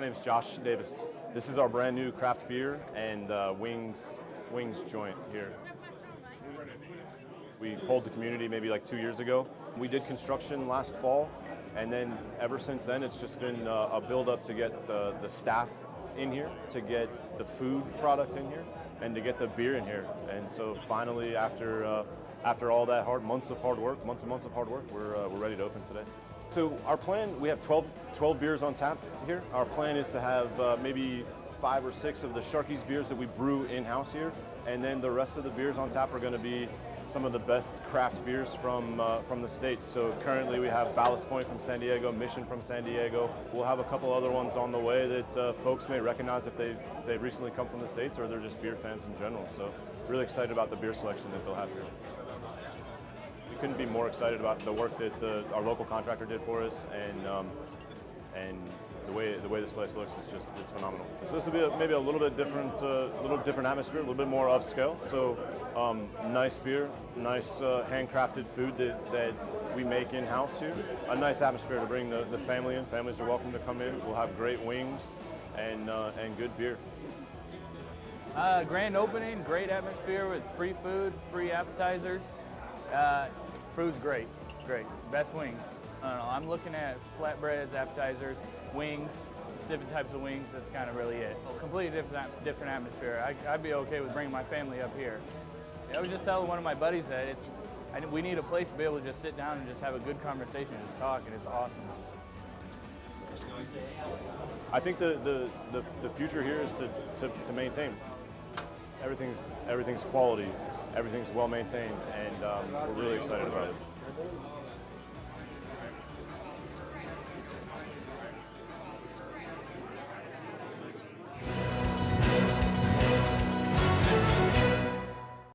name is Josh Davis. This is our brand new craft beer and uh, wings wings joint here. We pulled the community maybe like two years ago. We did construction last fall, and then ever since then, it's just been uh, a build up to get the, the staff in here, to get the food product in here, and to get the beer in here. And so finally, after uh, after all that hard months of hard work, months and months of hard work, we're, uh, we're ready to open today. So our plan, we have 12, 12 beers on tap here. Our plan is to have uh, maybe five or six of the Sharky's beers that we brew in-house here, and then the rest of the beers on tap are going to be some of the best craft beers from uh, from the states. So currently we have Ballast Point from San Diego, Mission from San Diego. We'll have a couple other ones on the way that uh, folks may recognize if they've, they've recently come from the states or they're just beer fans in general. So really excited about the beer selection that they'll have here. Couldn't be more excited about the work that the, our local contractor did for us and um, and the way the way this place looks is just it's phenomenal. So this will be a, maybe a little bit different, a uh, little different atmosphere, a little bit more upscale. So um, nice beer, nice uh, handcrafted food that, that we make in house here. A nice atmosphere to bring the, the family in. Families are welcome to come in. We'll have great wings and uh, and good beer. Uh, grand opening, great atmosphere with free food, free appetizers. Uh, food's great, great. Best wings. I don't know, I'm looking at flatbreads, appetizers, wings, different types of wings. That's kind of really it. Completely different, different atmosphere. I, would be okay with bringing my family up here. I was just telling one of my buddies that it's, I, we need a place to be able to just sit down and just have a good conversation, just talk, and it's awesome. I think the, the, the, the future here is to, to, to, maintain. Everything's, everything's quality, everything's well maintained, and um, we're really excited about it.